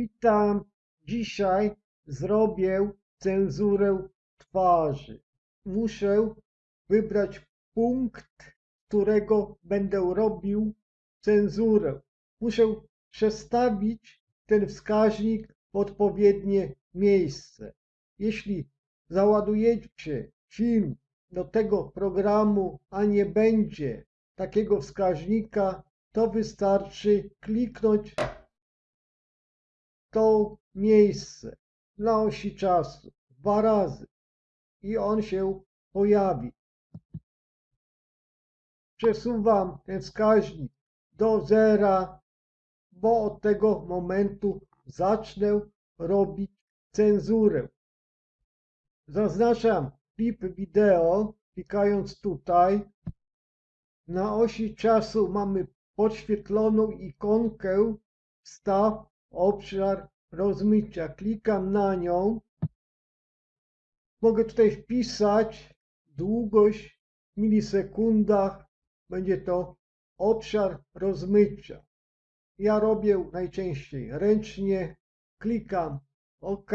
Witam. Dzisiaj zrobię cenzurę twarzy. Muszę wybrać punkt, którego będę robił cenzurę. Muszę przestawić ten wskaźnik w odpowiednie miejsce. Jeśli załadujecie film do tego programu, a nie będzie takiego wskaźnika, to wystarczy kliknąć to miejsce na osi czasu dwa razy i on się pojawi. Przesuwam ten wskaźnik do zera, bo od tego momentu zacznę robić cenzurę. Zaznaczam klip wideo, klikając tutaj. Na osi czasu mamy podświetloną ikonkę wstaw obszar rozmycia. Klikam na nią. Mogę tutaj wpisać długość w milisekundach. Będzie to obszar rozmycia. Ja robię najczęściej ręcznie. Klikam OK.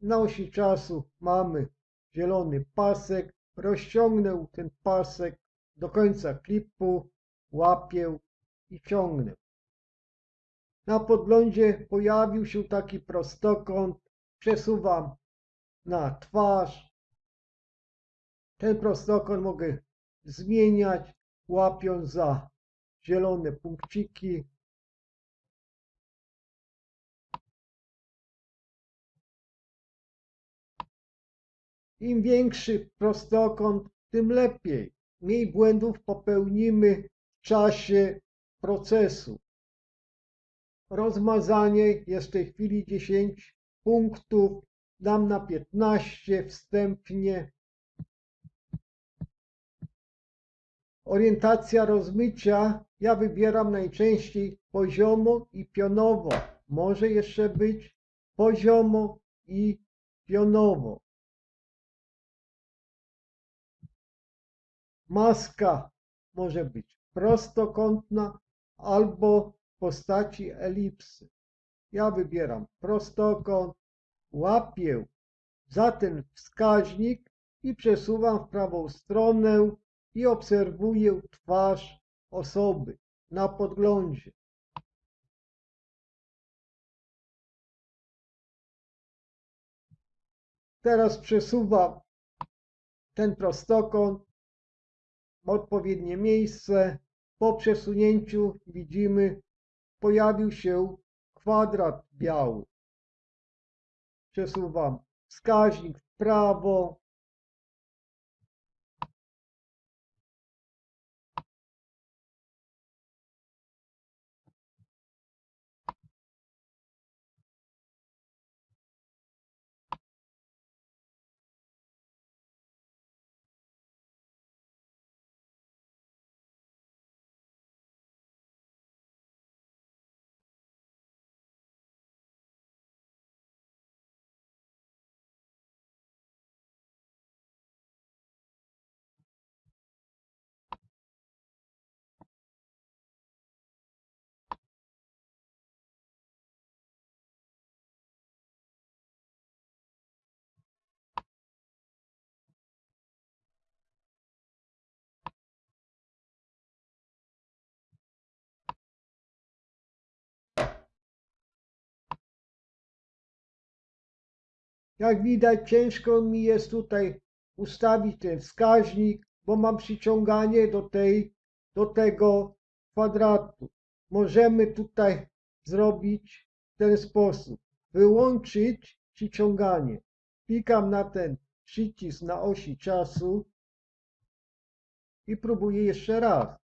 Na osi czasu mamy zielony pasek. Rozciągnę ten pasek do końca klipu, łapię i ciągnę. Na podglądzie pojawił się taki prostokąt. Przesuwam na twarz. Ten prostokąt mogę zmieniać, łapiąc za zielone punkciki. Im większy prostokąt, tym lepiej. Mniej błędów popełnimy w czasie procesu. Rozmazanie jest w tej chwili 10 punktów. Dam na 15 wstępnie. Orientacja rozmycia ja wybieram najczęściej poziomo i pionowo. Może jeszcze być poziomo i pionowo. Maska może być prostokątna albo postaci elipsy. Ja wybieram prostokąt, łapię za ten wskaźnik i przesuwam w prawą stronę i obserwuję twarz osoby na podglądzie. Teraz przesuwam ten prostokąt w odpowiednie miejsce. Po przesunięciu widzimy, pojawił się kwadrat biały. Przesuwam wskaźnik w prawo, Jak widać, ciężko mi jest tutaj ustawić ten wskaźnik, bo mam przyciąganie do, tej, do tego kwadratu. Możemy tutaj zrobić w ten sposób. Wyłączyć przyciąganie. Klikam na ten przycisk na osi czasu i próbuję jeszcze raz.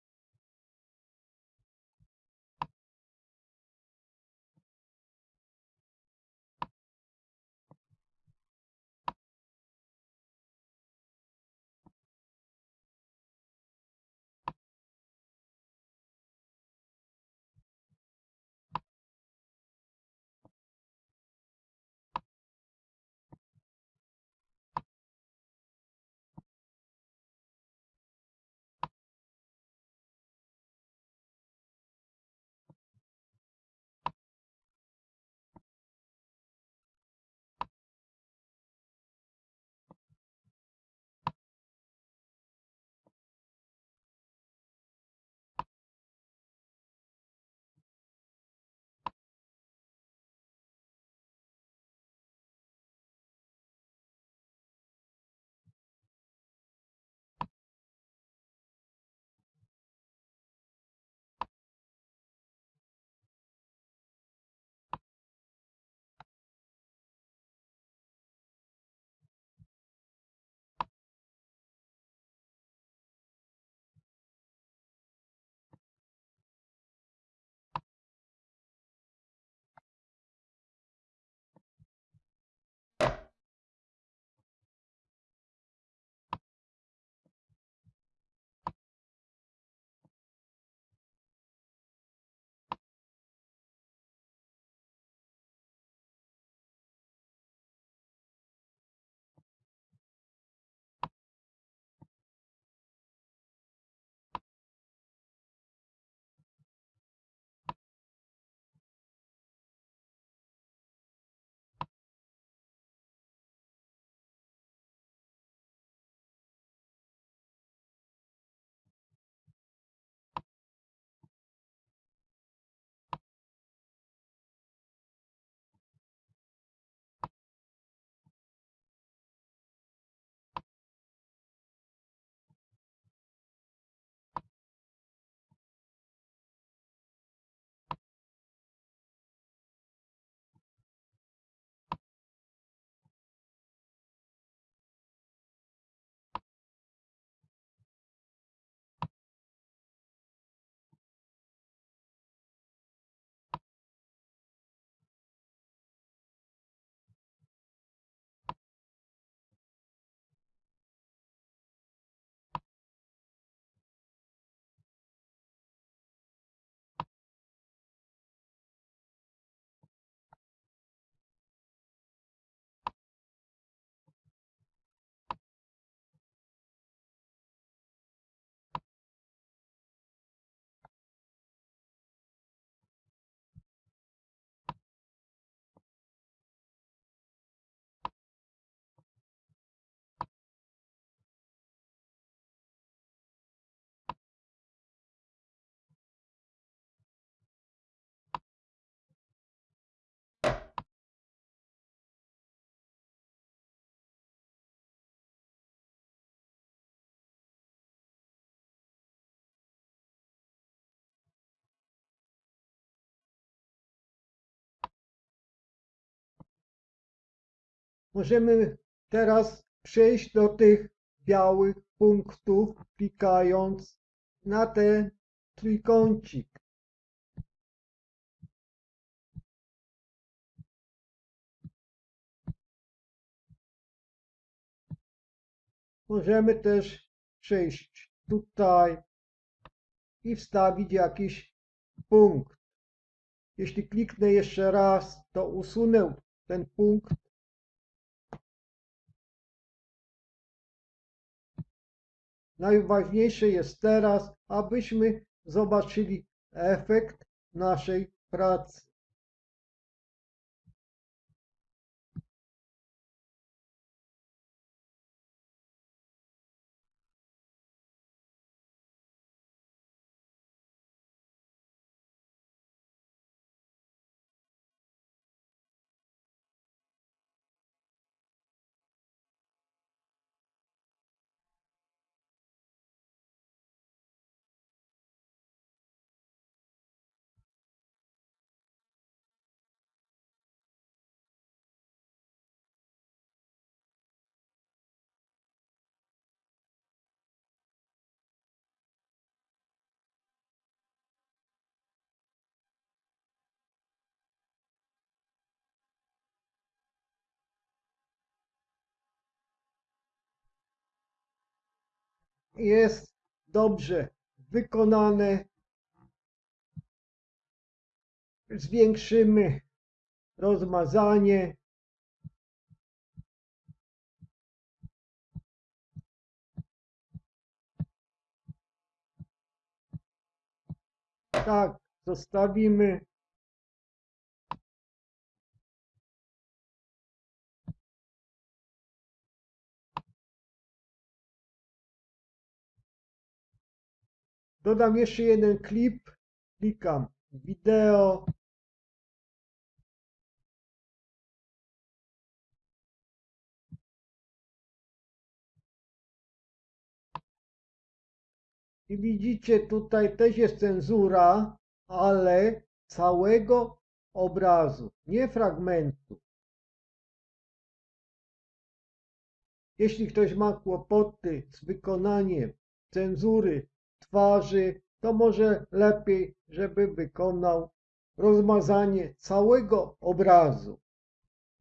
Możemy teraz przejść do tych białych punktów, klikając na ten trójkącik. Możemy też przejść tutaj i wstawić jakiś punkt. Jeśli kliknę jeszcze raz, to usunę ten punkt. Najważniejsze jest teraz, abyśmy zobaczyli efekt naszej pracy. Jest dobrze wykonane. Zwiększymy rozmazanie. Tak, zostawimy. Dodam jeszcze jeden klip. Klikam wideo. I widzicie, tutaj też jest cenzura, ale całego obrazu, nie fragmentu. Jeśli ktoś ma kłopoty z wykonaniem cenzury twarzy, to może lepiej, żeby wykonał rozmazanie całego obrazu.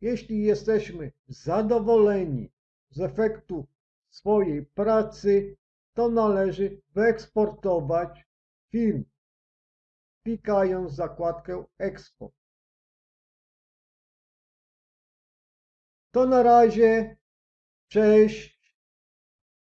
Jeśli jesteśmy zadowoleni z efektu swojej pracy, to należy wyeksportować film, klikając zakładkę Export. To na razie. Cześć.